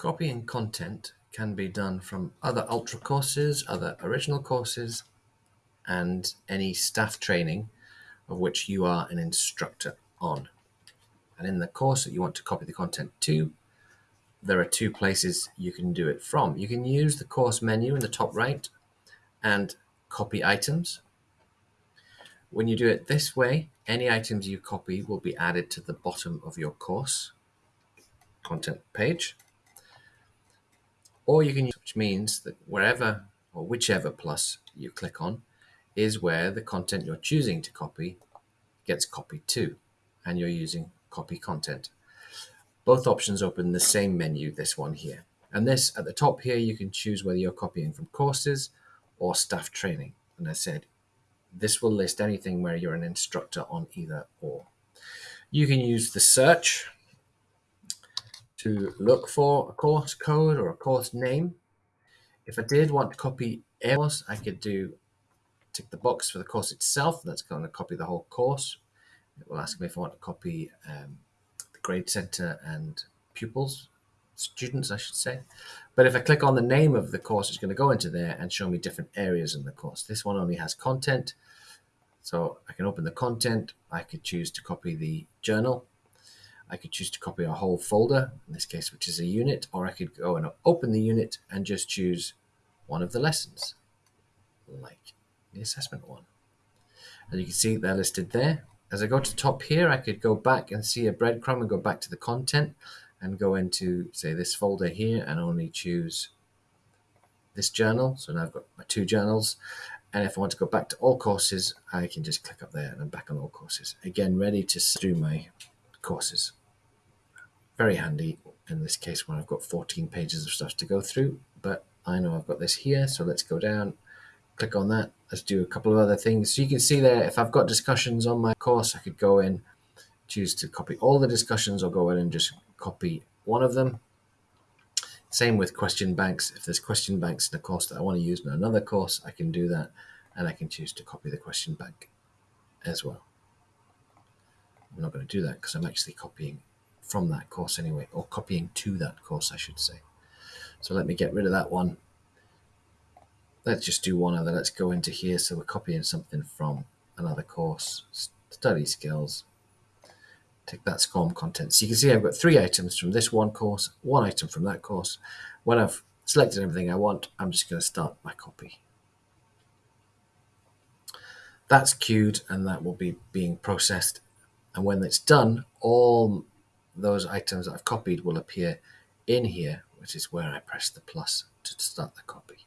Copying content can be done from other Ultra courses, other original courses, and any staff training of which you are an instructor on. And in the course that you want to copy the content to, there are two places you can do it from. You can use the course menu in the top right and copy items. When you do it this way, any items you copy will be added to the bottom of your course content page or you can use, which means that wherever or whichever plus you click on is where the content you're choosing to copy gets copied to, and you're using copy content. Both options open the same menu, this one here. And this, at the top here, you can choose whether you're copying from courses or staff training. And I said, this will list anything where you're an instructor on either or. You can use the search to look for a course code or a course name. If I did want to copy a course, I could do tick the box for the course itself. That's going to copy the whole course. It will ask me if I want to copy um, the grade center and pupils, students, I should say. But if I click on the name of the course, it's going to go into there and show me different areas in the course. This one only has content. So I can open the content. I could choose to copy the journal I could choose to copy a whole folder, in this case, which is a unit, or I could go and open the unit and just choose one of the lessons, like the assessment one. And you can see they're listed there. As I go to the top here, I could go back and see a breadcrumb and go back to the content and go into, say, this folder here and only choose this journal. So now I've got my two journals. And if I want to go back to all courses, I can just click up there and I'm back on all courses. Again, ready to do my courses very handy in this case when I've got 14 pages of stuff to go through, but I know I've got this here, so let's go down, click on that. Let's do a couple of other things. So you can see there, if I've got discussions on my course, I could go in, choose to copy all the discussions or go in and just copy one of them. Same with question banks. If there's question banks in a course that I want to use in another course, I can do that and I can choose to copy the question bank as well. I'm not going to do that because I'm actually copying from that course anyway, or copying to that course, I should say. So let me get rid of that one. Let's just do one other. Let's go into here. So we're copying something from another course, study skills. Take that SCORM content. So you can see I've got three items from this one course, one item from that course. When I've selected everything I want, I'm just going to start my copy. That's queued and that will be being processed. And when it's done, all those items that I've copied will appear in here, which is where I press the plus to start the copy.